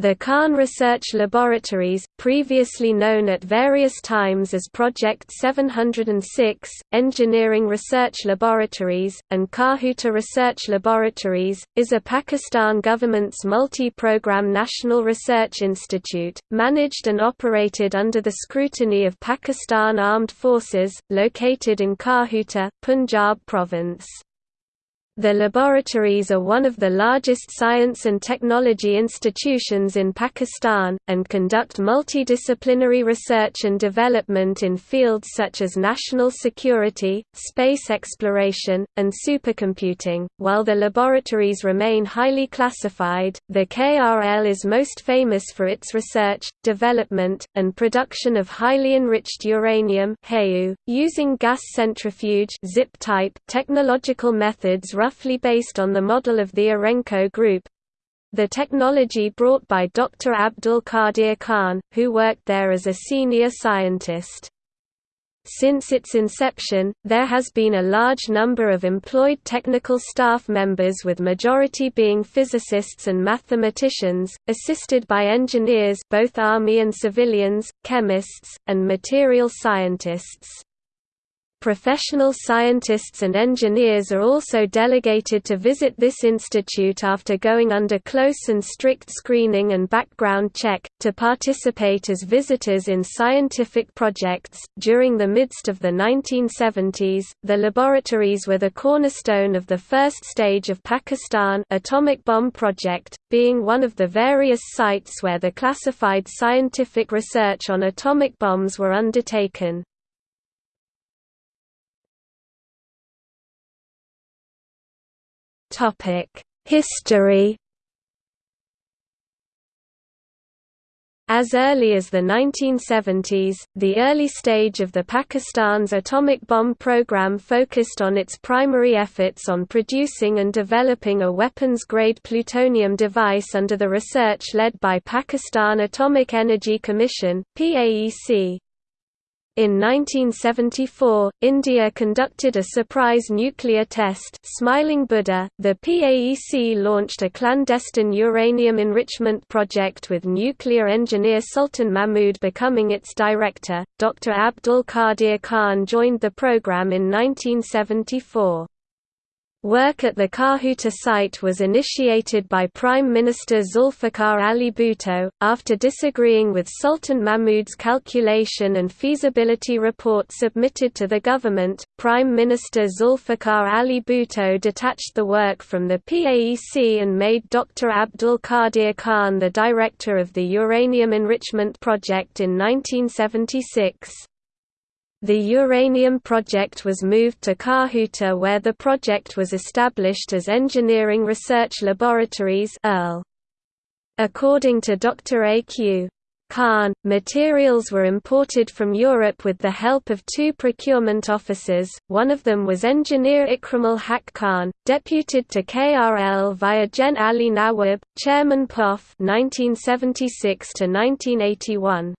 The Khan Research Laboratories, previously known at various times as Project 706, Engineering Research Laboratories, and Kahuta Research Laboratories, is a Pakistan government's multi-program national research institute, managed and operated under the scrutiny of Pakistan Armed Forces, located in Kahuta, Punjab province. The laboratories are one of the largest science and technology institutions in Pakistan, and conduct multidisciplinary research and development in fields such as national security, space exploration, and supercomputing. While the laboratories remain highly classified, the KRL is most famous for its research, development, and production of highly enriched uranium using gas centrifuge technological methods roughly based on the model of the Urenco Group. The technology brought by Dr. Abdul Qadir Khan, who worked there as a senior scientist. Since its inception, there has been a large number of employed technical staff members with majority being physicists and mathematicians, assisted by engineers both army and civilians, chemists, and material scientists. Professional scientists and engineers are also delegated to visit this institute after going under close and strict screening and background check, to participate as visitors in scientific projects. During the midst of the 1970s, the laboratories were the cornerstone of the first stage of Pakistan atomic bomb project, being one of the various sites where the classified scientific research on atomic bombs were undertaken. History As early as the 1970s, the early stage of the Pakistan's atomic bomb program focused on its primary efforts on producing and developing a weapons-grade plutonium device under the research led by Pakistan Atomic Energy Commission PAEC. In 1974, India conducted a surprise nuclear test Smiling Buddha. .The PAEC launched a clandestine uranium enrichment project with nuclear engineer Sultan Mahmud becoming its director. Dr. Abdul Qadir Khan joined the program in 1974. Work at the Kahuta site was initiated by Prime Minister Zulfikar Ali Bhutto, after disagreeing with Sultan Mahmud's calculation and feasibility report submitted to the government. Prime Minister Zulfikar Ali Bhutto detached the work from the PAEC and made Dr. Abdul Qadir Khan the director of the uranium enrichment project in 1976. The uranium project was moved to Kahuta where the project was established as Engineering Research Laboratories According to Dr. A.Q. Khan, materials were imported from Europe with the help of two procurement officers, one of them was engineer Ikramul Haq Khan, deputed to KRL via Gen Ali Nawab, chairman POF 1976 -1981.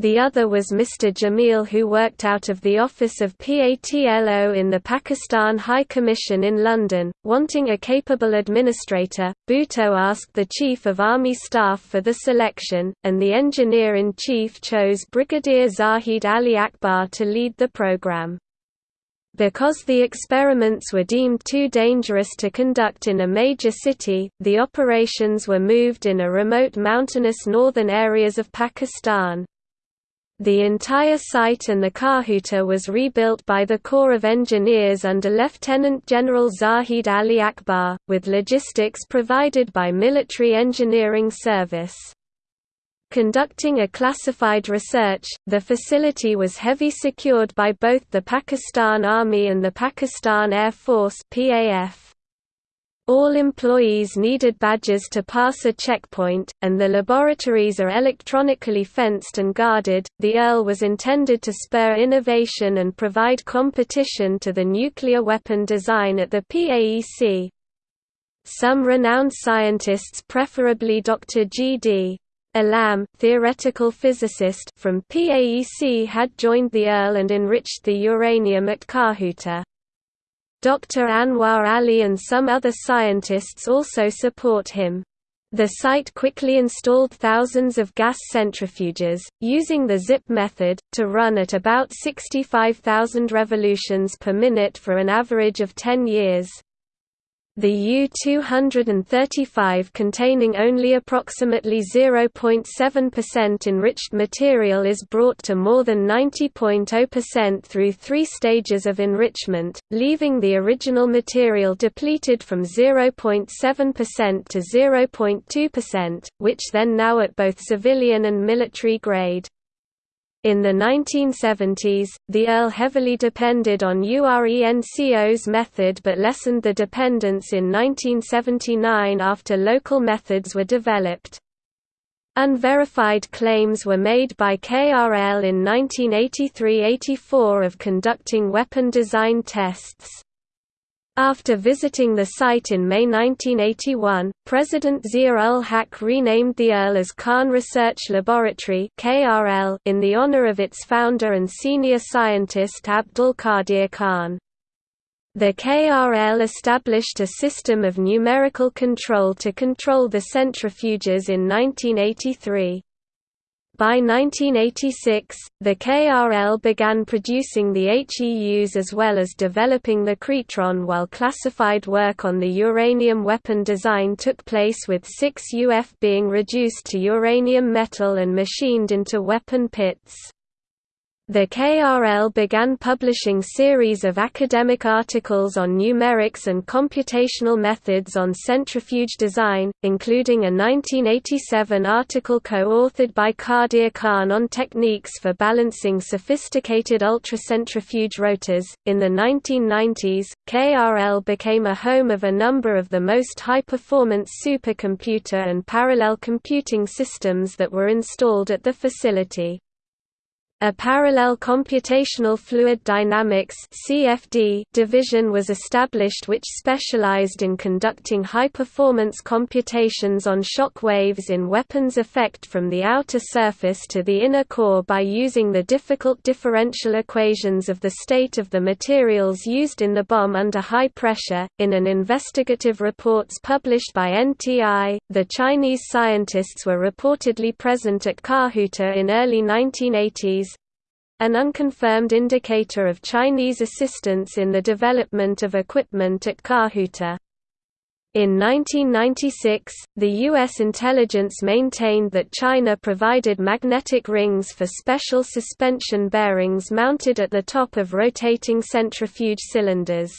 The other was Mr. Jamil who worked out of the office of PATLO in the Pakistan High Commission in London. Wanting a capable administrator, Bhutto asked the Chief of Army Staff for the selection, and the Engineer-in-Chief chose Brigadier Zahid Ali Akbar to lead the program. Because the experiments were deemed too dangerous to conduct in a major city, the operations were moved in a remote mountainous northern areas of Pakistan. The entire site and the Kahuta was rebuilt by the Corps of Engineers under Lieutenant General Zahid Ali Akbar, with logistics provided by Military Engineering Service. Conducting a classified research, the facility was heavy secured by both the Pakistan Army and the Pakistan Air Force PAF. All employees needed badges to pass a checkpoint, and the laboratories are electronically fenced and guarded. The ERL was intended to spur innovation and provide competition to the nuclear weapon design at the PAEC. Some renowned scientists preferably Dr. G.D. Alam, theoretical physicist from PAEC had joined the ERL and enriched the uranium at Kahuta. Dr. Anwar Ali and some other scientists also support him. The site quickly installed thousands of gas centrifuges, using the ZIP method, to run at about 65,000 revolutions per minute for an average of 10 years. The U-235 containing only approximately 0.7% enriched material is brought to more than 90.0% through three stages of enrichment, leaving the original material depleted from 0.7% to 0.2%, which then now at both civilian and military grade. In the 1970s, the ERL heavily depended on URENCO's method but lessened the dependence in 1979 after local methods were developed. Unverified claims were made by KRL in 1983–84 of conducting weapon design tests. After visiting the site in May 1981, President Zia-ul-Haq renamed the ERL as Khan Research Laboratory in the honor of its founder and senior scientist Abdul Qadir Khan. The KRL established a system of numerical control to control the centrifuges in 1983. By 1986, the KRL began producing the HEUs as well as developing the krytron while classified work on the uranium weapon design took place with 6 UF being reduced to uranium metal and machined into weapon pits. The KRL began publishing series of academic articles on numerics and computational methods on centrifuge design, including a 1987 article co-authored by Qadir Khan on techniques for balancing sophisticated ultracentrifuge rotors. In the 1990s, KRL became a home of a number of the most high-performance supercomputer and parallel computing systems that were installed at the facility. A parallel computational fluid dynamics (CFD) division was established which specialized in conducting high-performance computations on shock waves in weapons effect from the outer surface to the inner core by using the difficult differential equations of the state of the materials used in the bomb under high pressure. In an investigative reports published by NTI, the Chinese scientists were reportedly present at Kahuta in early 1980s an unconfirmed indicator of Chinese assistance in the development of equipment at Kahuta. In 1996, the U.S. intelligence maintained that China provided magnetic rings for special suspension bearings mounted at the top of rotating centrifuge cylinders.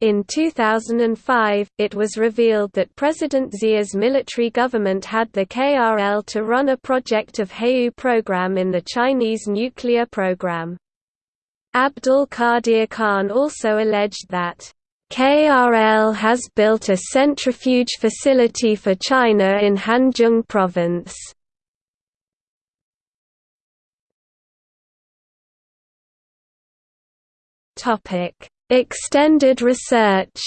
In 2005, it was revealed that President Zia's military government had the KRL to run a project of HEU program in the Chinese nuclear program. Abdul Qadir Khan also alleged that KRL has built a centrifuge facility for China in Hanzhong province. Topic Extended research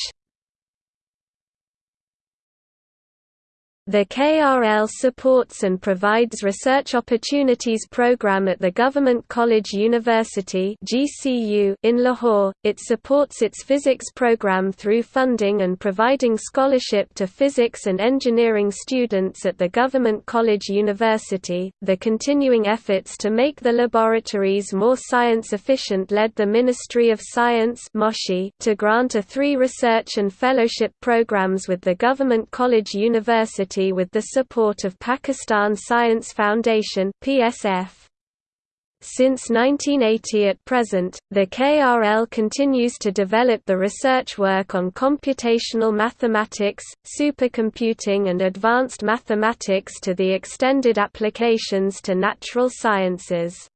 The KRL supports and provides research opportunities program at the Government College University (GCU) in Lahore. It supports its physics program through funding and providing scholarship to physics and engineering students at the Government College University. The continuing efforts to make the laboratories more science efficient led the Ministry of Science to grant a three research and fellowship programs with the Government College University With the support of Pakistan Science Foundation PSF. Since 1980 at present, the KRL continues to develop the research work on computational mathematics, supercomputing and advanced mathematics to the extended applications to natural sciences.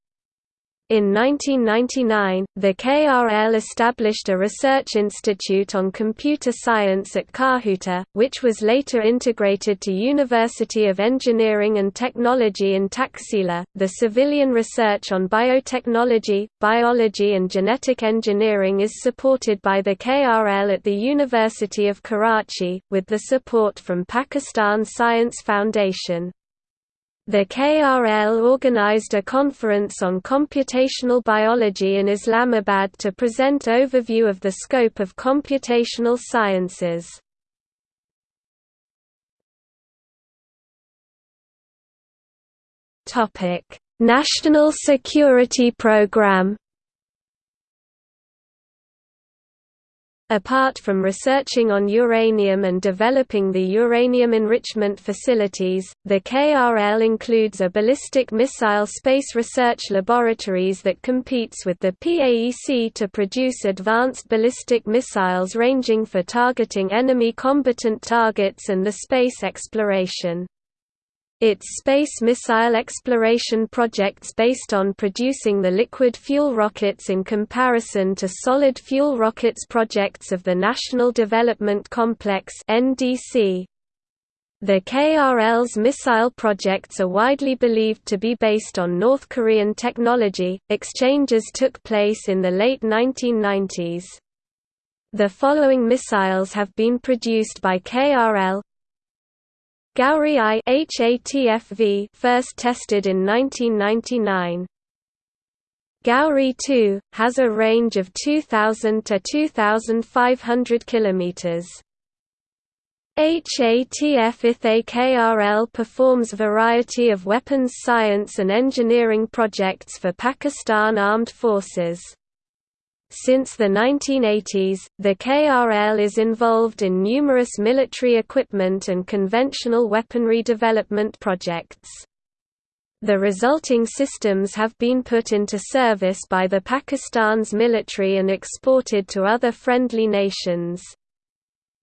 In 1999, the KRL established a research institute on computer science at Kahuta, which was later integrated to University of Engineering and Technology in Taxila. The civilian research on biotechnology, biology and genetic engineering is supported by the KRL at the University of Karachi, with the support from Pakistan Science Foundation. The KRL organized a conference on computational biology in Islamabad to present overview of the scope of computational sciences. National Security Program Apart from researching on uranium and developing the uranium enrichment facilities, the KRL includes a ballistic missile space research laboratories that competes with the PAEC to produce advanced ballistic missiles ranging for targeting enemy combatant targets and the space exploration. Its space missile exploration projects based on producing the liquid fuel rockets in comparison to solid fuel rockets projects of the National Development Complex NDC. The KRL's missile projects are widely believed to be based on North Korean technology. Exchanges took place in the late 1990s. The following missiles have been produced by KRL Gauri I HATFV first tested in 1999. Gauri 2 has a range of 2000 to 2500 kilometers. HATF ITHE KRL performs variety of weapons science and engineering projects for Pakistan Armed Forces. Since the 1980s, the KRL is involved in numerous military equipment and conventional weaponry development projects. The resulting systems have been put into service by the Pakistan's military and exported to other friendly nations.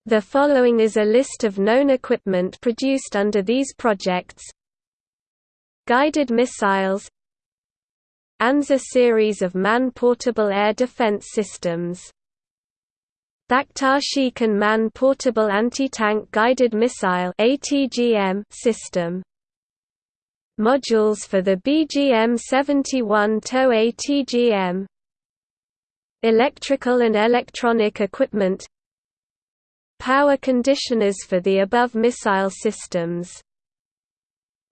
The following is a list of known equipment produced under these projects Guided missiles ANZA series of man-portable air defense systems. Bakhtar-Shikan Man-Portable Anti-Tank Guided Missile system. Modules for the BGM-71 TOW ATGM Electrical and electronic equipment Power conditioners for the above missile systems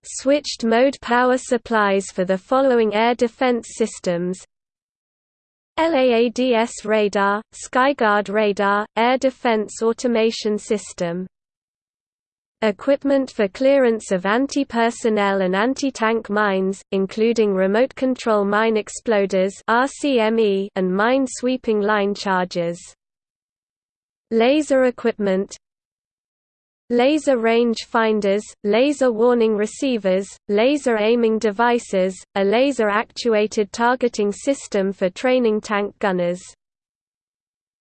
Switched mode power supplies for the following air defense systems LAADS radar, Skyguard radar, air defense automation system Equipment for clearance of anti-personnel and anti-tank mines, including remote control mine exploders and mine-sweeping line charges. Laser equipment laser range finders, laser warning receivers, laser aiming devices, a laser-actuated targeting system for training tank gunners.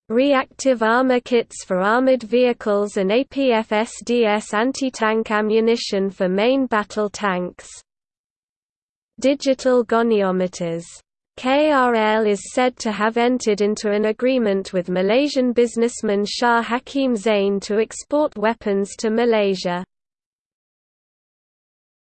Reactive armor kits for armored vehicles and APFSDS anti-tank ammunition for main battle tanks. Digital goniometers KRL is said to have entered into an agreement with Malaysian businessman Shah Hakim Zain to export weapons to Malaysia.